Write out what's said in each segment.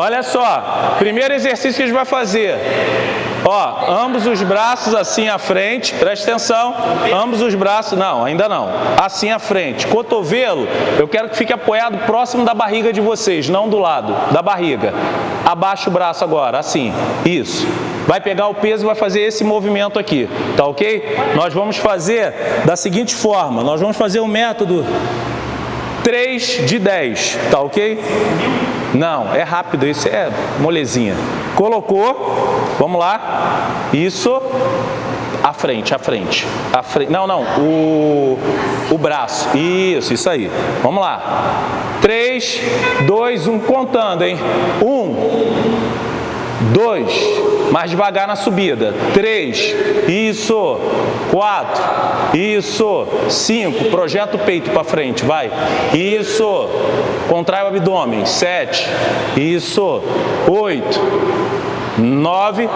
Olha só, primeiro exercício que a gente vai fazer. Ó, ambos os braços assim à frente, presta atenção, ambos os braços, não, ainda não, assim à frente. Cotovelo, eu quero que fique apoiado próximo da barriga de vocês, não do lado, da barriga. Abaixa o braço agora, assim, isso. Vai pegar o peso e vai fazer esse movimento aqui, tá ok? Nós vamos fazer da seguinte forma, nós vamos fazer o método 3 de 10, tá ok? Não, é rápido, isso é molezinha. Colocou, vamos lá, isso, à frente, à frente, à frente. Não, não, o, o braço, isso, isso aí. Vamos lá. 3, 2, 1, contando, hein? 1, 2, mais devagar na subida, 3, isso, 4, isso, 5, projeta o peito para frente, vai, isso, contrai o abdômen, 7, isso, 8, 9,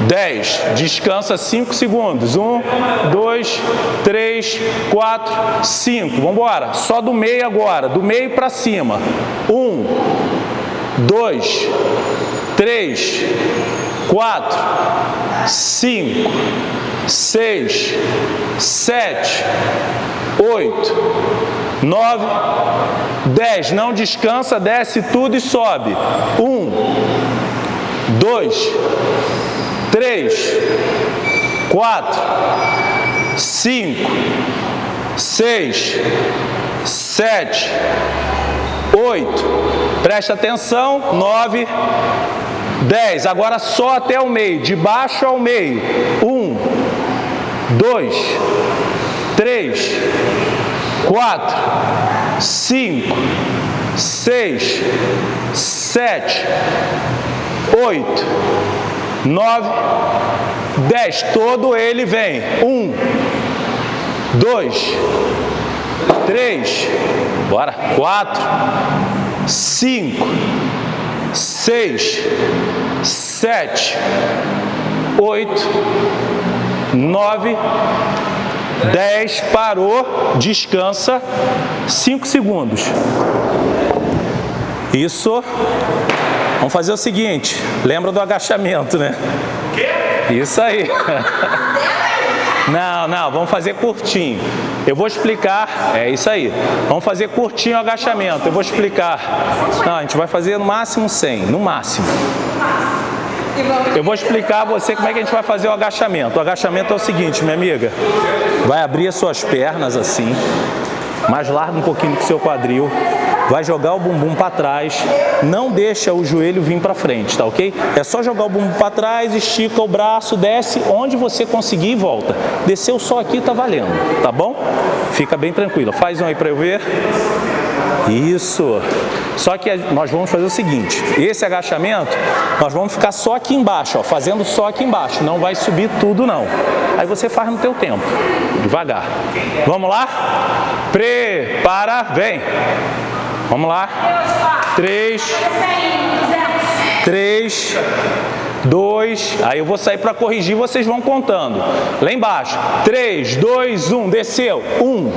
10. Descansa 5 segundos. 1, 2, 3, 4, 5. Vamos embora. Só do meio agora. Do meio para cima. 1, 2, 3, 4, 5, 6, 7, 8, 9, 10. Não descansa, desce tudo e sobe. 1, 2, 3, 4, 5, 6, 7, 8, presta atenção, 9, 10. Agora só até o meio, de baixo ao meio. 1, 2, 3, 4, 5, 6, 7, 8, 9, 10. Todo ele vem. 1, 2, 3, bora, 4, 5, 6, 7, 8, 9, 10, parou, descansa, 5 segundos. Isso. Vamos fazer o seguinte, lembra do agachamento, né? Isso aí. Não, não, vamos fazer curtinho. Eu vou explicar, é isso aí. Vamos fazer curtinho o agachamento, eu vou explicar. Não, a gente vai fazer no máximo 100, no máximo. Eu vou explicar a você como é que a gente vai fazer o agachamento. O agachamento é o seguinte, minha amiga. Vai abrir as suas pernas assim, mais largo um pouquinho do seu quadril vai jogar o bumbum para trás, não deixa o joelho vir para frente, tá ok? É só jogar o bumbum para trás, estica o braço, desce onde você conseguir e volta. Desceu só aqui, tá valendo, tá bom? Fica bem tranquilo. Faz um aí para eu ver. Isso. Só que nós vamos fazer o seguinte, esse agachamento, nós vamos ficar só aqui embaixo, ó, fazendo só aqui embaixo, não vai subir tudo não. Aí você faz no teu tempo, devagar. Vamos lá? Prepara, vem. Vamos lá. Três. Três. Dois. Aí eu vou sair para corrigir, vocês vão contando. Lá embaixo. Três, dois, um. Desceu. Um.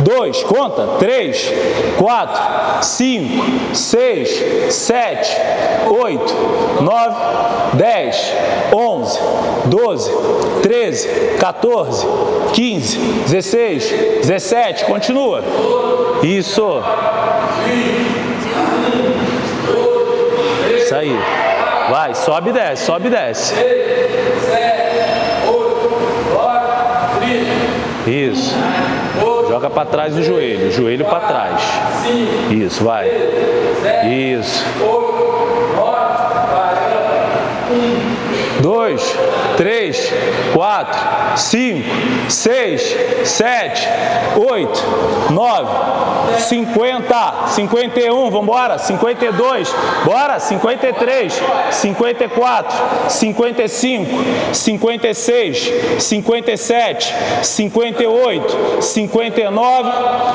Dois, conta, três, quatro, cinco, seis, sete, oito, nove, dez, onze, doze, treze, 14, 15, 16, 17, continua. Isso. Isso aí. Vai, sobe e desce, sobe e desce. Isso. Joga para trás o joelho, joelho para trás. Isso, vai. Isso. Dois, três, quatro, cinco, seis, sete, oito, nove, cinquenta, cinquenta e um, vamos embora, cinquenta e dois, bora, cinquenta e três, cinquenta e quatro, cinquenta e cinco, cinquenta e seis, cinquenta e sete, cinquenta e oito, cinquenta e nove,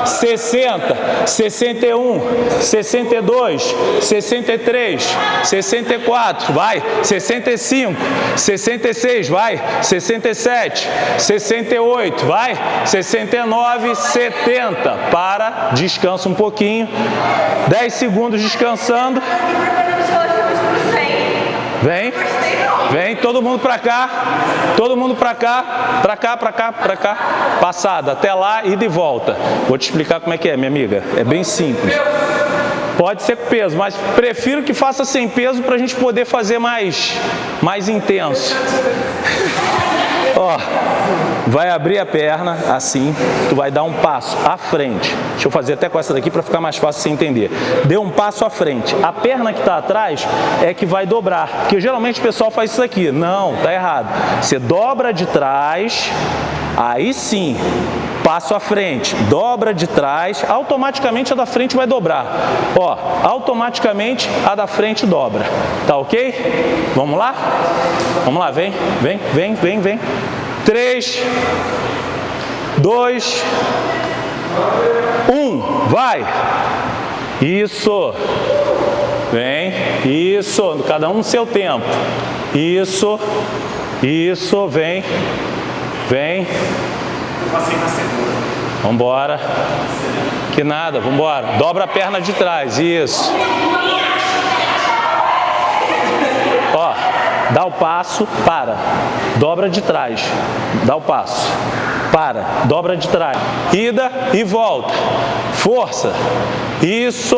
sessenta, sessenta e um, sessenta e dois, sessenta e três, sessenta e quatro, vai, sessenta e cinco, 66, vai, 67, 68, vai, 69, 70. Para, descansa um pouquinho. 10 segundos descansando. Vem. Vem, todo mundo para cá. Todo mundo para cá. Para cá, para cá, para cá. Passada, até lá e de volta. Vou te explicar como é que é, minha amiga. É bem simples. Pode ser com peso, mas prefiro que faça sem peso para a gente poder fazer mais, mais intenso. Ó, vai abrir a perna assim, tu vai dar um passo à frente. Deixa eu fazer até com essa daqui para ficar mais fácil você entender. Deu um passo à frente. A perna que está atrás é que vai dobrar, porque geralmente o pessoal faz isso aqui. Não, tá errado. Você dobra de trás, aí sim, passo à frente, dobra de trás, automaticamente a da frente vai dobrar. Ó, automaticamente a da frente dobra. Tá ok? Vamos lá? Vamos lá, vem, vem, vem, vem, vem. Três, dois, um, vai. Isso. Vem, isso, cada um seu tempo. Isso, isso, vem, vem. Vambora. Que nada, vambora. Dobra a perna de trás, isso. Ó, dá o passo, para. Dobra de trás, dá o passo. Para, dobra de trás. Ida e volta. Força. Isso.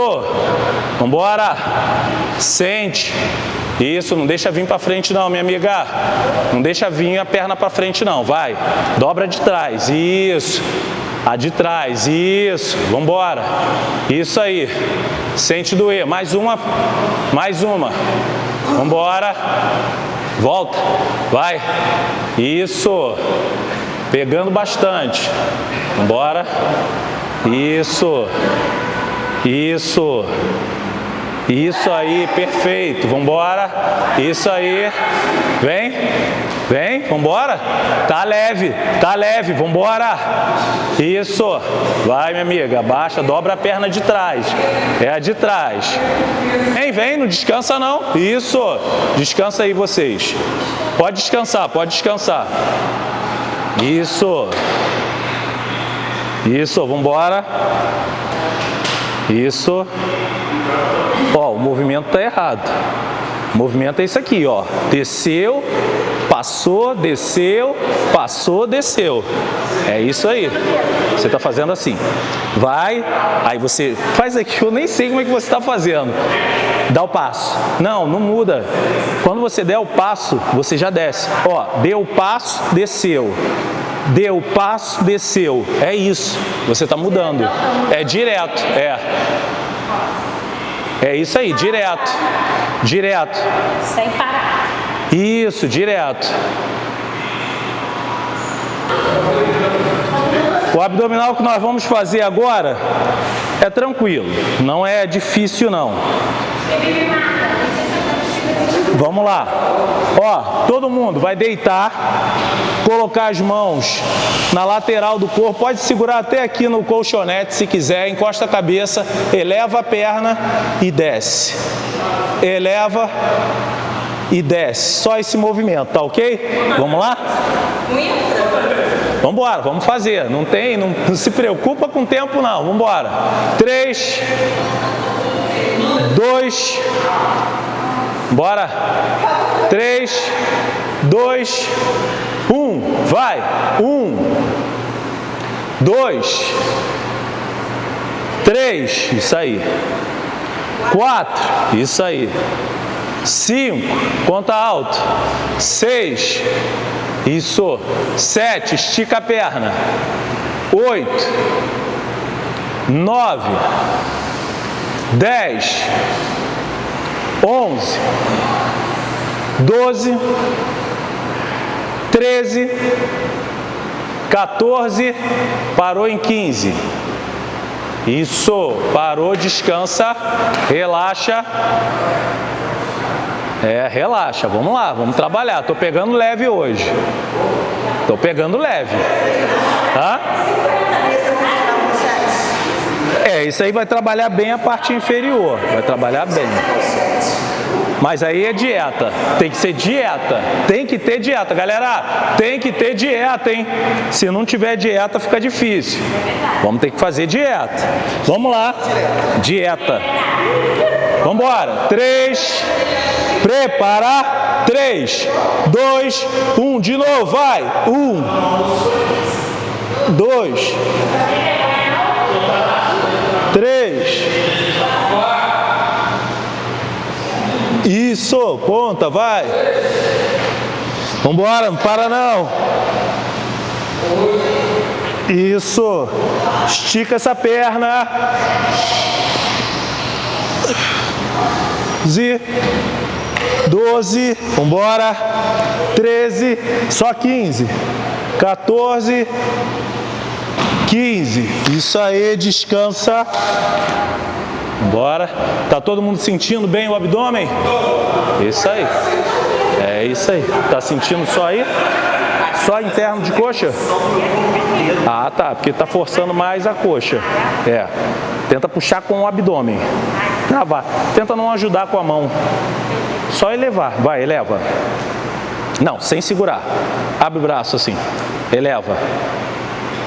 Vambora. Sente. Isso, não deixa vir para frente não, minha amiga. Não deixa vir a perna para frente não, vai. Dobra de trás, isso. A de trás, isso. Vambora. Isso aí. Sente doer. Mais uma, mais uma. Vambora. Volta. Vai. Isso. Pegando bastante. Vambora. Isso. Isso. Isso aí, perfeito. Vambora. Isso aí. Vem. Vem, vambora. Tá leve, tá leve, vambora. Isso. Vai, minha amiga. Abaixa, dobra a perna de trás. É a de trás. Vem, vem, não descansa não. Isso. Descansa aí vocês. Pode descansar, pode descansar. Isso. Isso, vambora. Isso. Ó, o movimento está errado. O movimento é isso aqui, ó. Desceu, passou, desceu, passou, desceu. É isso aí. Você está fazendo assim. Vai, aí você faz aqui, eu nem sei como é que você está fazendo. Dá o passo. Não, não muda. Quando você der o passo, você já desce. Ó, deu o passo, desceu. Deu o passo, desceu. É isso. Você está mudando. É direto. É. É isso aí, direto. Direto. Sem parar. Isso, direto. O abdominal que nós vamos fazer agora é tranquilo, não é difícil não. Vamos lá. Ó, todo mundo vai deitar, colocar as mãos na lateral do corpo, pode segurar até aqui no colchonete se quiser, encosta a cabeça, eleva a perna e desce. Eleva e desce. Só esse movimento, tá ok? Vamos lá? Vamos embora, vamos fazer. Não tem, não, não se preocupa com o tempo não. Vamos embora. Três, dois, Bora. Três, dois, um. Vai. Um, dois, três. Isso aí. Quatro. Isso aí. Cinco. Conta alto. Seis. Isso. Sete. Estica a perna. Oito. Nove. Dez onze, doze, treze, 14, parou em 15. Isso, parou, descansa, relaxa. É, relaxa, vamos lá, vamos trabalhar. Tô pegando leve hoje. Tô pegando leve. Tá? É, isso aí vai trabalhar bem a parte inferior. Vai trabalhar bem. Mas aí é dieta. Tem que ser dieta. Tem que ter dieta. Galera, tem que ter dieta, hein? Se não tiver dieta, fica difícil. Vamos ter que fazer dieta. Vamos lá. Dieta. Vamos embora. Três. Prepara. Três, dois, um. De novo, vai. Um. Dois. Três. Isso, ponta, vai. Vambora, não para não. Isso. Estica essa perna. Z. 12. Vambora. 13. Só 15. 14. 15. Isso aí, descansa. Bora. Tá todo mundo sentindo bem o abdômen? Isso aí. É isso aí. Tá sentindo só aí? Só interno de coxa? Ah, tá. Porque tá forçando mais a coxa. É. Tenta puxar com o abdômen. Travar. Tenta não ajudar com a mão. Só elevar. Vai, eleva. Não, sem segurar. Abre o braço assim. Eleva.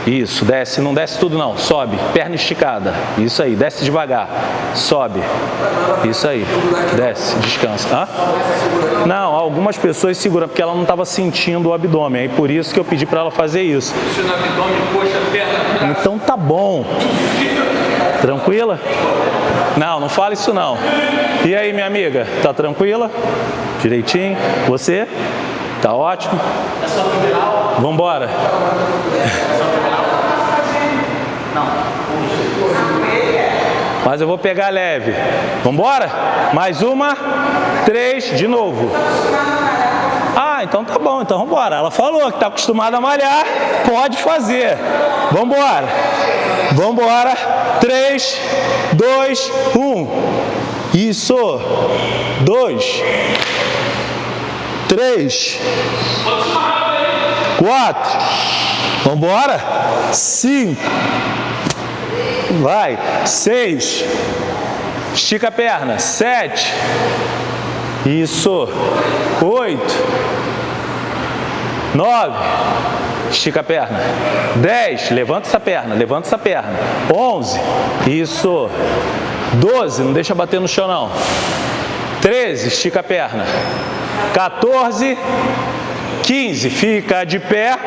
Isso, desce, não desce tudo não, sobe, perna esticada, isso aí, desce devagar, sobe, isso aí, desce, descansa. Hã? Não, algumas pessoas seguram, porque ela não estava sentindo o abdômen, aí por isso que eu pedi para ela fazer isso. Então tá bom. Tranquila? Não, não fala isso não. E aí, minha amiga, tá tranquila? Direitinho? Você? Tá ótimo? Vamos embora. Mas eu vou pegar leve. Vamos embora? Mais uma, três, de novo. Ah, então tá bom, então vamos embora. Ela falou que está acostumada a malhar, pode fazer. Vamos embora. Três, dois, um. Isso. Dois. Três. Quatro. Vamos embora. Cinco. Vai. Seis. Estica a perna. Sete. Isso. Oito. Nove. Estica a perna. Dez. Levanta essa perna. Levanta essa perna. Onze. Isso. Doze. Não deixa bater no chão, não. Treze. Estica a perna. 14, 15. Fica de pé.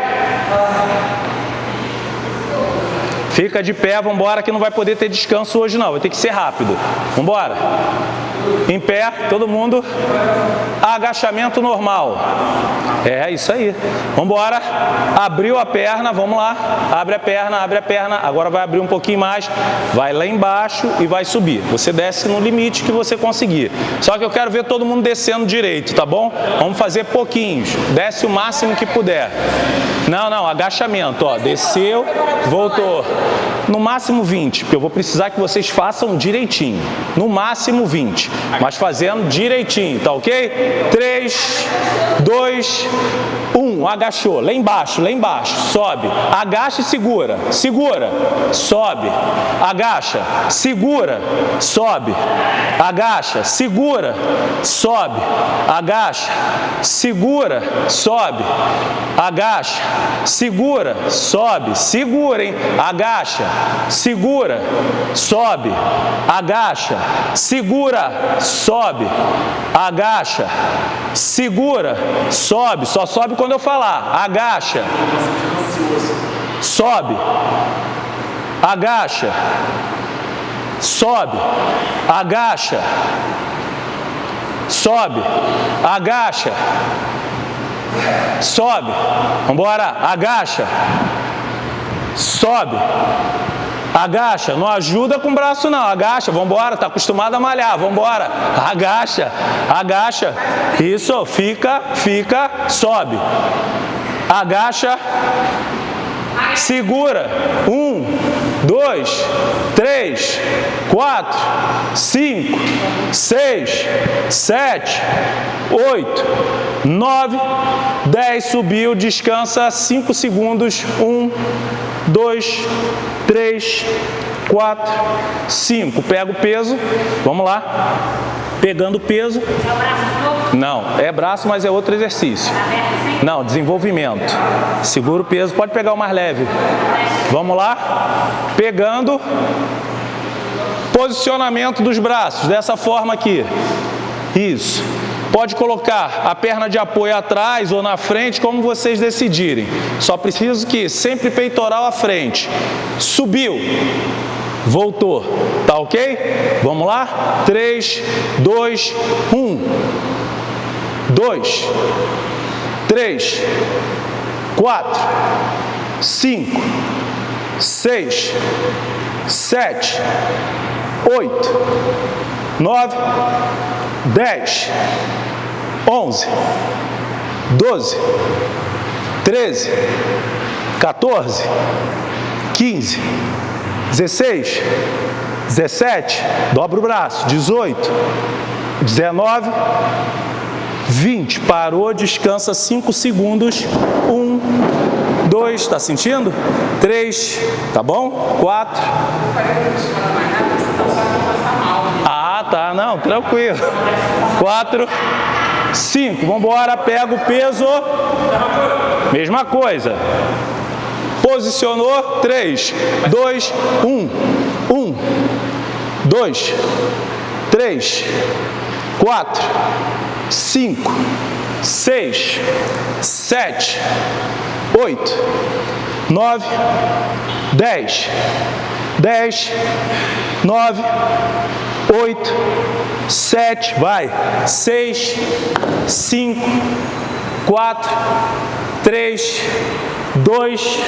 Fica de pé, vamos embora que não vai poder ter descanso hoje não, vai ter que ser rápido. Vamos embora. Em pé, todo mundo. Agachamento normal. É isso aí. Vamos embora. Abriu a perna, vamos lá. Abre a perna, abre a perna. Agora vai abrir um pouquinho mais. Vai lá embaixo e vai subir. Você desce no limite que você conseguir. Só que eu quero ver todo mundo descendo direito, tá bom? Vamos fazer pouquinhos. Desce o máximo que puder. Não, não, agachamento, ó. Desceu, voltou. No máximo 20, porque eu vou precisar que vocês façam direitinho. No máximo 20, mas fazendo direitinho, tá ok? 3, 2, 1, agachou, lá embaixo, lá embaixo, sobe, agacha e segura, segura, sobe, agacha, segura, sobe, agacha, segura, sobe, agacha, segura, sobe, agacha, segura, sobe, segura, hein? Agacha, segura, sobe, agacha, segura, sobe, agacha, segura, sobe, só sobe quando eu falar, agacha, sobe, agacha, sobe, agacha, sobe, agacha, sobe, vamos embora, agacha, sobe, agacha, não ajuda com o braço não, agacha, vamos embora, tá acostumado a malhar, vamos embora, agacha, agacha, isso, fica, fica, sobe, agacha, segura, um, dois, três, quatro, cinco, seis, sete, oito, nove, dez, subiu, descansa cinco segundos, um, dois, três, quatro, cinco. Pega o peso, vamos lá. Pegando peso. Não, é braço, mas é outro exercício. Não, desenvolvimento. Segura o peso, pode pegar o mais leve. Vamos lá? Pegando. Posicionamento dos braços, dessa forma aqui. Isso. Pode colocar a perna de apoio atrás ou na frente, como vocês decidirem. Só preciso que sempre peitoral à frente. Subiu. Voltou. Tá ok? Vamos lá? 3, 2, 1. 2, 3, 4, 5, 6, 7, 8, 9, 10, 11, 12, 13, 14, 15, 16, 17, dobra o braço, 18, 19, 20, parou, descansa 5 segundos, 1, 2, está sentindo? 3, tá bom? 4. Ah, tá, não, tranquilo. 4, 5, vamos embora, pega o peso, mesma coisa. Posicionou, 3, 2, 1, 1, 2, 3, 4, 5, 6, 7, 8, 9, 10, 10, 9, 8, 7, vai, 6, 5, 4, 3, 2,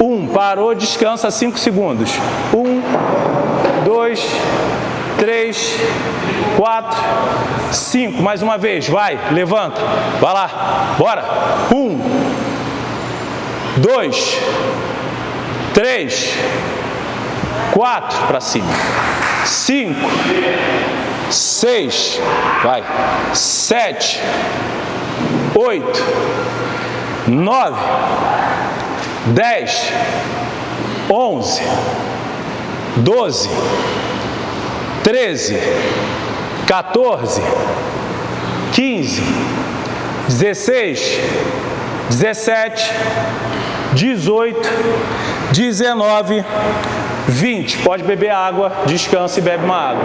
1, parou, descansa 5 segundos, 1, 2, 3, 4, 5, mais uma vez, vai, levanta, vai lá, bora, 1, 2, 3, 4, para cima, 5, 6, vai, 7, 8, 9, 10, 11, 12, 13, 14, 15, 16, 17, 18, 19, 20. Pode beber água, descansa e bebe uma água.